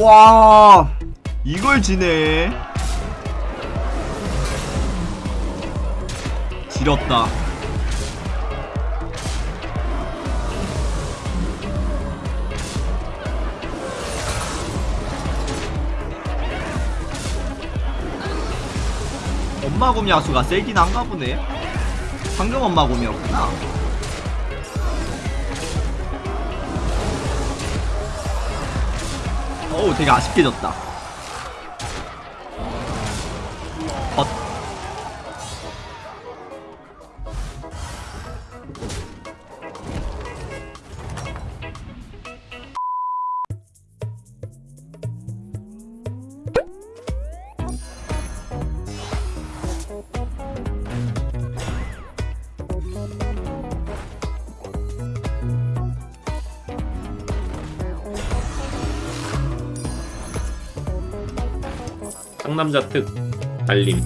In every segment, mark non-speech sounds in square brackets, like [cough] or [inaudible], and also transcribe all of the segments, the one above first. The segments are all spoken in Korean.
와. 이걸 지네. 지렸다. 엄마곰 야수가 세긴 한가 보네. 방금 엄마곰이었구나 어우 되게 아쉽게 졌다 상남자 특 달림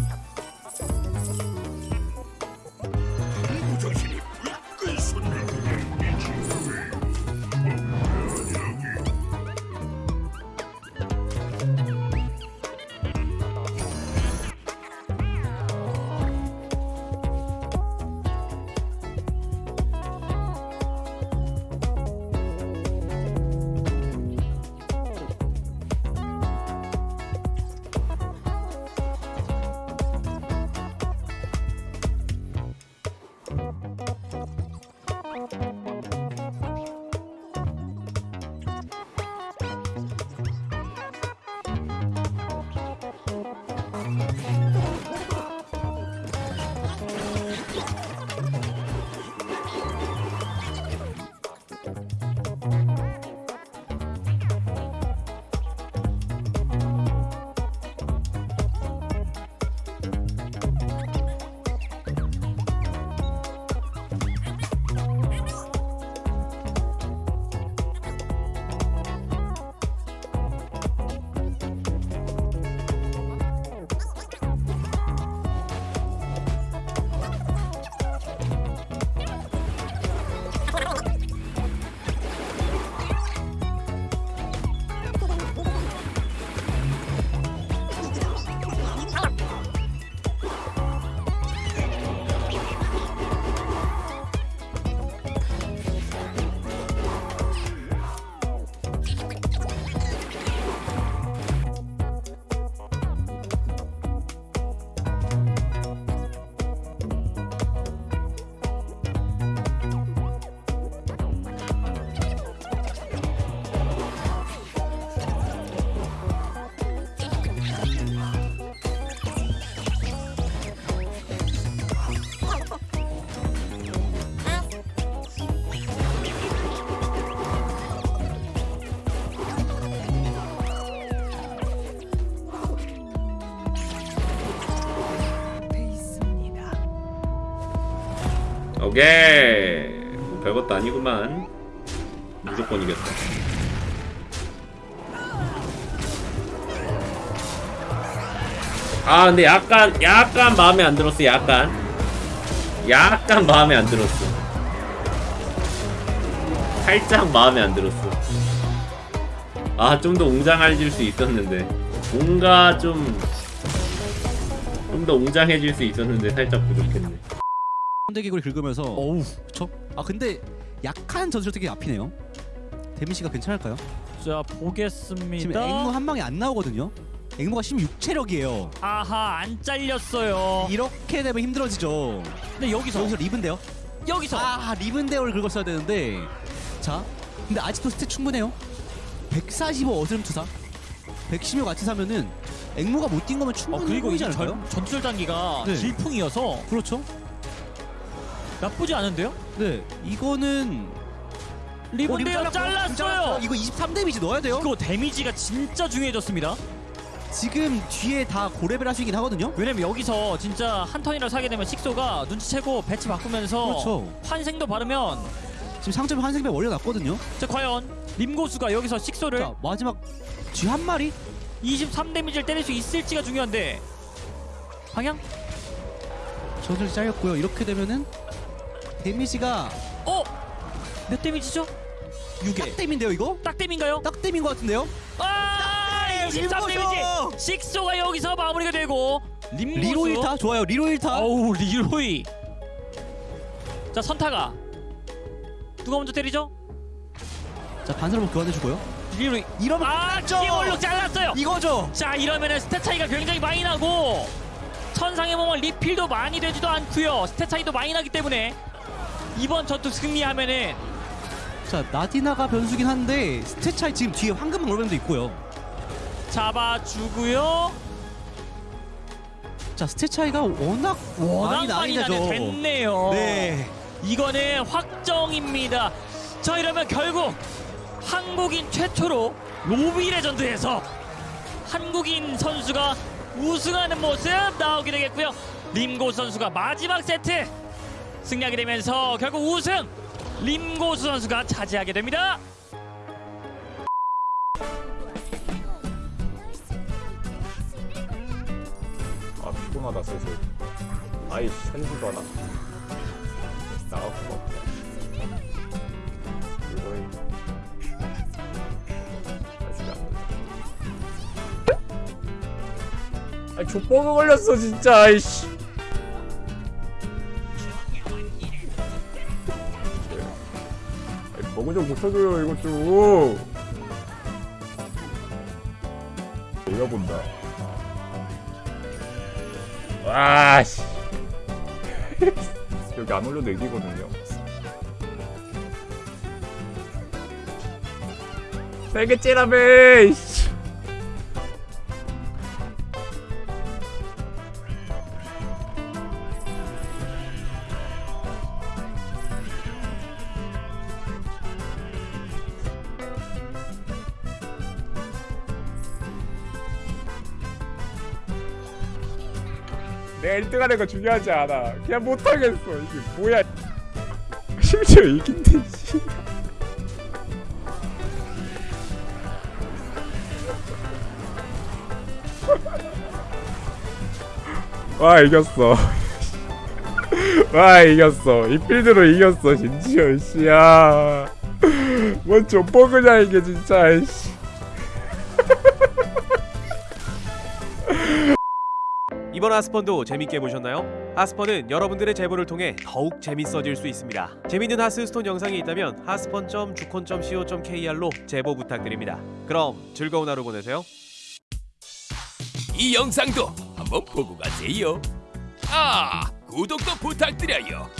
오케이. 뭐 별것도 아니구만. 무조건 이겼다. 아 근데 약간 약간 마음에 안 들었어 약간. 약간 마음에 안 들었어. 살짝 마음에 안 들었어. 아 좀 더 웅장해질 수 있었는데. 뭔가 좀 좀 더 웅장해질 수 있었는데 살짝 부족했네 선대기구를 긁으면서 어우. 그쵸? 아 근데 약한 전술 되게 앞이네요. 데미지가 괜찮을까요? 자 지금 보겠습니다. 앵무 한 방에 안 나오거든요. 앵무가 16체력이에요. 아하 안 잘렸어요. 이렇게 되면 힘들어지죠. 근데 여기서. 여기서 리븐데요? 여기서. 아 리븐데어를 긁었어야 되는데. 자 근데 아직도 스탯 충분해요? 145 어스름 투사. 116 같이 사면은 앵무가 못 뛴 거면 어 충분히 그리고 보이지 이게 않을까요? 전, 전투절 단기가 네. 질풍이어서. 그렇죠 나쁘지 않은데요? 네 이거는 리본데요 어, 잘랐어요. 이거 23 데미지 넣어야 돼요? 그거 데미지가 진짜 중요해졌습니다. 지금 뒤에 다 고레벨 하시긴 하거든요? 왜냐면 여기서 진짜 한 턴이라도 사게 되면 식소가 눈치채고 배치 바꾸면서 그렇죠. 환생도 바르면 지금 상점 환생배 올려놨거든요? 자 과연 림고수가 여기서 식소를 자 마지막 쥐 한 마리? 23 데미지를 때릴 수 있을지가 중요한데. 방향? 저절 잘렸고요. 이렇게 되면은 데미지가 어? 몇 데미지죠? 6딱 댐인데요 이거? 딱 댐인가요? 딱 댐인 것 같은데요? 아! 일단 13 데미지. 식소가 여기서 마무리가 되고 림고수. 리로 1타 좋아요. 리로 1타. 어우 리로이. 자 선타가 누가 먼저 때리죠? 자 반사로 교환해 주고요. 리로이. 이러면 아 기올로 잘랐어요. 이거죠. 자 이러면 은 stat 차이가 굉장히 많이 나고 천상의 몸은 리필도 많이 되지도 않고요 stat 차이도 많이 나기 때문에 이번 전투 승리하면은 자 나디나가 변수긴 한데 stat 차이 지금 뒤에 황금 올뱀도 있고요. 잡아주고요 자 stat 차이가 워낙 워낙 많이 많이 하죠. 됐네요 네. 이거는 확정입니다 자 이러면 결국 한국인 최초로 로비 레전드에서 한국인 선수가 우승하는 모습 나오게 되겠고요 림고수 선수가 마지막 세트 승리하게 되면서 결국 우승! 림고수 선수가 차지하게 됩니다. 아 피곤하다 슬슬. 아이씨 한지도 하나. 나갈 수가 아이 족버그 걸렸어 진짜. 아이씨 버그 좀 고쳐줘요 이것 좀. 내가 본다. 와씨. 여기 안 올려도 애기거든요. 세개 째라배 내가 1등 하는 거 중요하지 않아. 그냥 못하겠어. 이게 뭐야. 심지어 이긴데 씨. [laughs] 와 이겼어. [laughs] 와 이겼어. 이 필드로 이겼어 진지어 씨야 뭔 족버그냐 이게 진짜 씨. [laughs] 이번 하스펀도 재밌게 보셨나요? 하스펀은 여러분들의 제보를 통해 더욱 재밌어질 수 있습니다. 재밌는 하스스톤 영상이 있다면 하스펀.주콘.co.kr로 제보 부탁드립니다. 그럼 즐거운 하루 보내세요. 이 영상도 한번 보고 가세요. 아, 구독도 부탁드려요.